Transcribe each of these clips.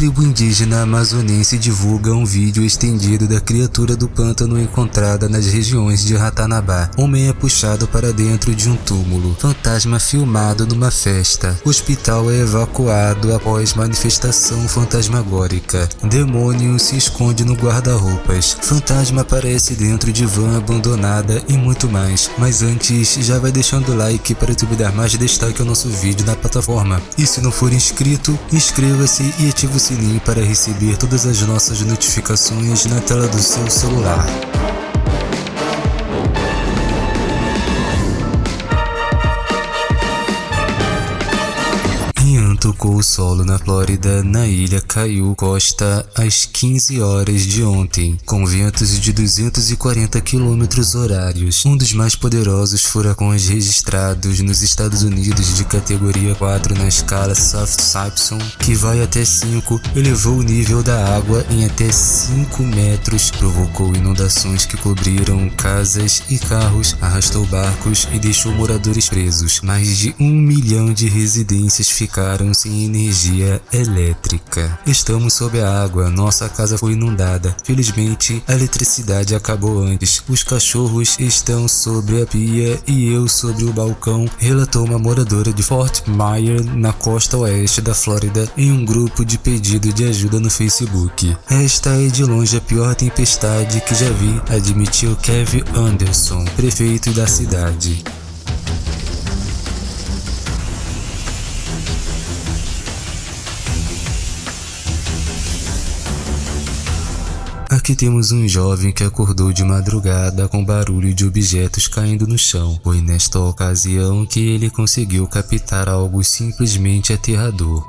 tribo indígena amazonense divulga um vídeo estendido da criatura do pântano encontrada nas regiões de Ratanabá. Homem é puxado para dentro de um túmulo. Fantasma filmado numa festa. Hospital é evacuado após manifestação fantasmagórica. Demônio se esconde no guarda-roupas. Fantasma aparece dentro de van abandonada e muito mais. Mas antes, já vai deixando o like para tu me dar mais destaque ao nosso vídeo na plataforma. E se não for inscrito, inscreva-se e ative o sininho para receber todas as nossas notificações na tela do seu celular. Tocou o solo na Flórida, na ilha caiu costa às 15 horas de ontem, com ventos de 240 km horários, um dos mais poderosos furacões registrados nos Estados Unidos de categoria 4 na escala Saffir-Simpson, que vai até 5, elevou o nível da água em até 5 metros, provocou inundações que cobriram casas e carros, arrastou barcos e deixou moradores presos. Mais de um milhão de residências ficaram sem energia elétrica. Estamos sob a água, nossa casa foi inundada. Felizmente, a eletricidade acabou antes. Os cachorros estão sobre a pia e eu sobre o balcão, relatou uma moradora de Fort Myers, na costa oeste da Flórida, em um grupo de pedido de ajuda no Facebook. Esta é de longe a pior tempestade que já vi, admitiu Kevin Anderson, prefeito da cidade. Aqui temos um jovem que acordou de madrugada com barulho de objetos caindo no chão. Foi nesta ocasião que ele conseguiu captar algo simplesmente aterrador.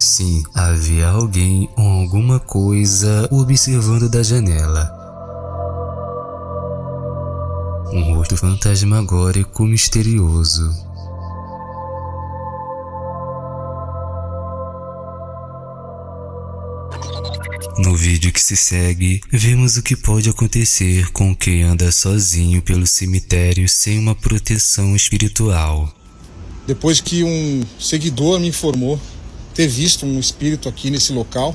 Sim, havia alguém ou alguma coisa observando da janela. Um rosto fantasmagórico misterioso. No vídeo que se segue, vemos o que pode acontecer com quem anda sozinho pelo cemitério sem uma proteção espiritual. Depois que um seguidor me informou ter visto um espírito aqui nesse local.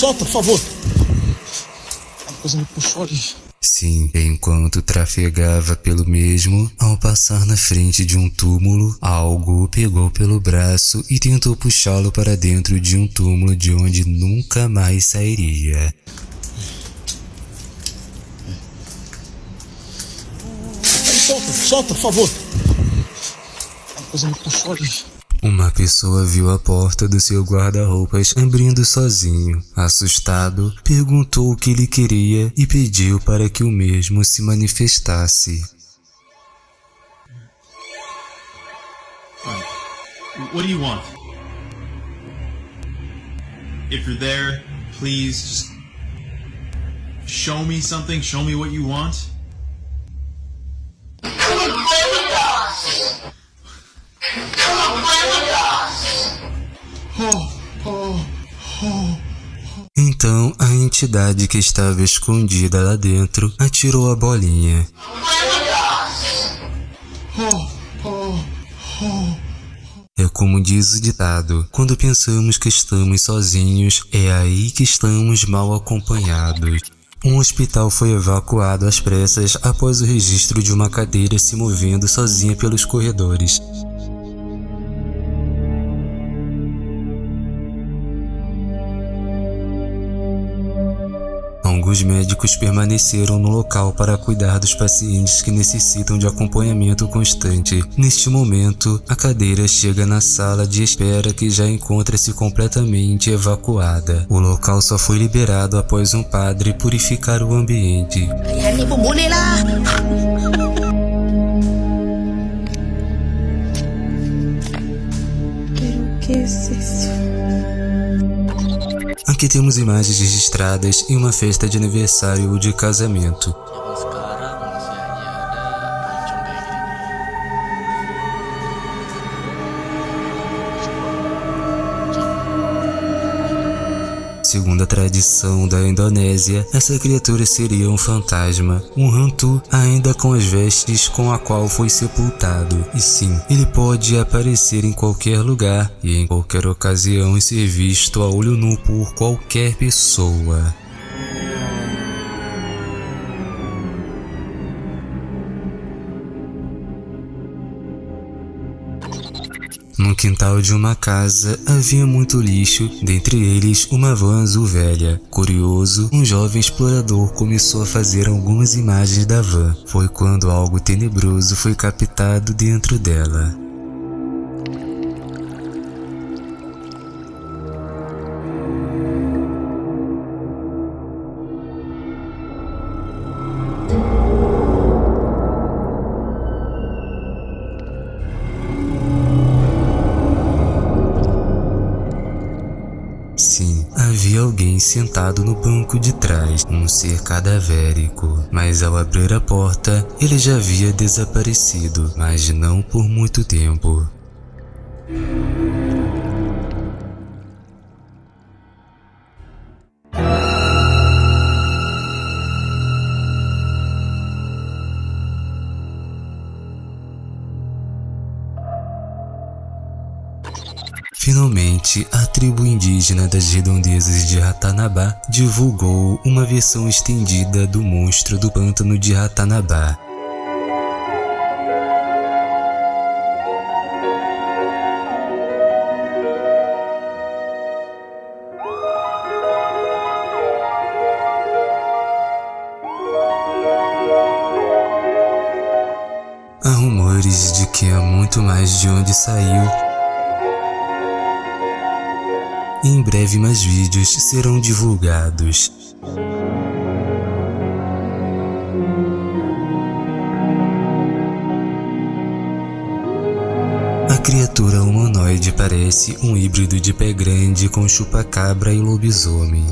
Solta, por favor. A coisa me puxou ali. Sim, enquanto trafegava pelo mesmo, ao passar na frente de um túmulo, algo o pegou pelo braço e tentou puxá-lo para dentro de um túmulo de onde nunca mais sairia. Solta, solta, por favor. A coisa me puxou ali. Uma pessoa viu a porta do seu guarda-roupas abrindo sozinho. Assustado, perguntou o que ele queria e pediu para que o mesmo se manifestasse. What do you want? If you're there, please just show me something, show me what you want. Então a entidade que estava escondida lá dentro atirou a bolinha. É como diz o ditado, quando pensamos que estamos sozinhos, é aí que estamos mal acompanhados. Um hospital foi evacuado às pressas após o registro de uma cadeira se movendo sozinha pelos corredores. Alguns médicos permaneceram no local para cuidar dos pacientes que necessitam de acompanhamento constante. Neste momento, a cadeira chega na sala de espera que já encontra-se completamente evacuada. O local só foi liberado após um padre purificar o ambiente. que isso? Aqui temos imagens registradas em uma festa de aniversário ou de casamento. Segundo a tradição da Indonésia, essa criatura seria um fantasma, um hantu ainda com as vestes com a qual foi sepultado. E sim, ele pode aparecer em qualquer lugar e em qualquer ocasião e ser visto a olho nu por qualquer pessoa. No quintal de uma casa havia muito lixo, dentre eles uma van azul velha. Curioso, um jovem explorador começou a fazer algumas imagens da van. Foi quando algo tenebroso foi captado dentro dela. Sentado no banco de trás, um ser cadavérico. Mas ao abrir a porta, ele já havia desaparecido, mas não por muito tempo. Finalmente, a tribo indígena das redondezas de Ratanabá divulgou uma versão estendida do monstro do pântano de Ratanabá. Há rumores de que há muito mais de onde saiu em breve mais vídeos serão divulgados. A criatura humanoide parece um híbrido de pé grande com chupa-cabra e lobisomem.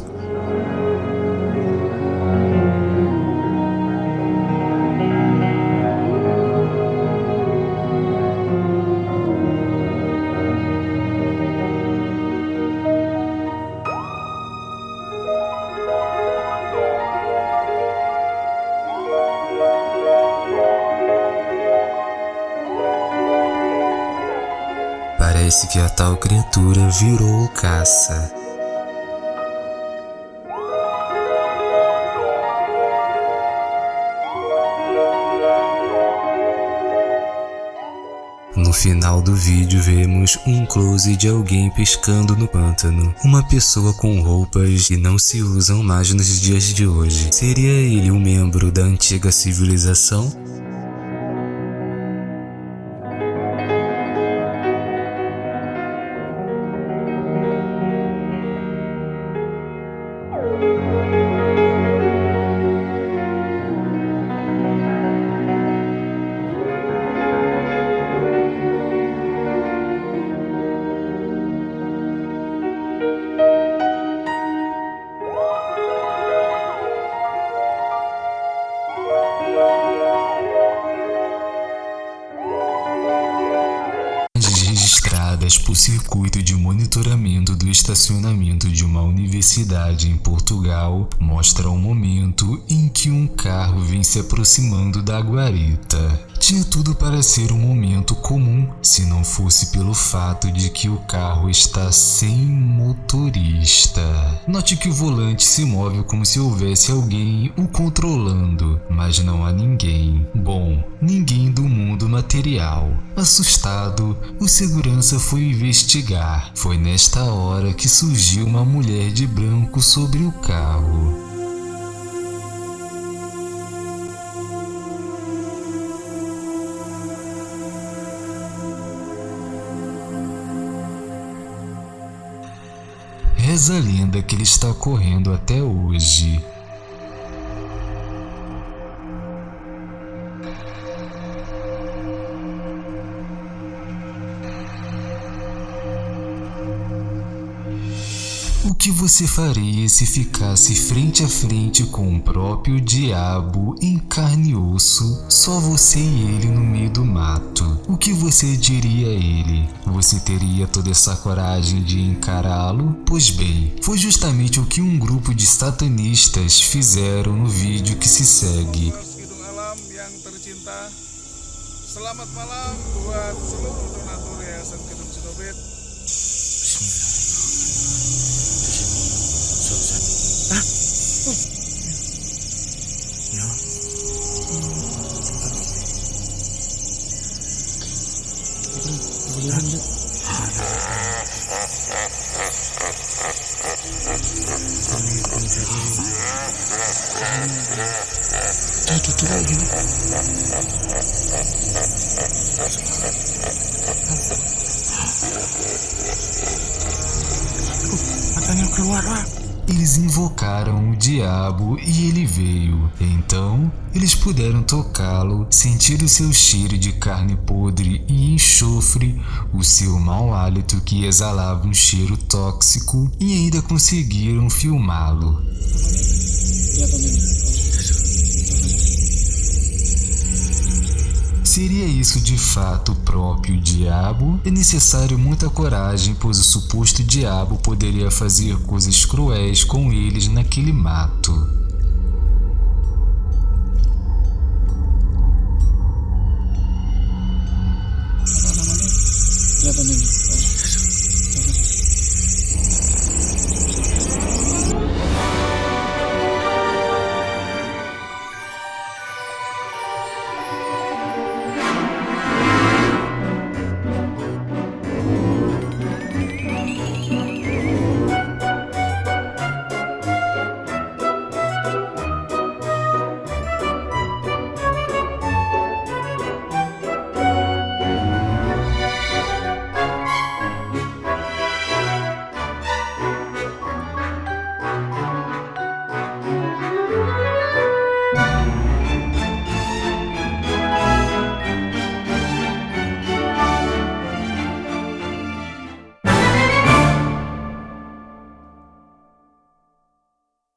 Parece que a tal criatura virou caça. No final do vídeo vemos um close de alguém pescando no pântano. Uma pessoa com roupas que não se usam mais nos dias de hoje. Seria ele um membro da antiga civilização? Estacionamento de uma universidade em Portugal mostra o momento em que um carro vem se aproximando da guarita. Tinha tudo para ser um momento comum se não fosse pelo fato de que o carro está sem motorista. Note que o volante se move como se houvesse alguém o controlando, mas não há ninguém. Bom, ninguém do mundo material. Assustado, o segurança foi investigar. Foi nesta hora que surgiu uma mulher de branco sobre o carro. Reza a lenda que ele está correndo até hoje. O que você faria se ficasse frente a frente com o próprio diabo em carne e osso, só você e ele no meio do mato? O que você diria a ele? Você teria toda essa coragem de encará-lo? Pois bem, foi justamente o que um grupo de satanistas fizeram no vídeo que se segue. Selamat malam beneran tuh Udah keluar lah Eles invocaram o diabo e ele veio. Então, eles puderam tocá-lo, sentir o seu cheiro de carne podre e enxofre, o seu mau hálito que exalava um cheiro tóxico e ainda conseguiram filmá-lo. Seria isso de fato o próprio diabo? É necessário muita coragem, pois o suposto diabo poderia fazer coisas cruéis com eles naquele mato. Ini.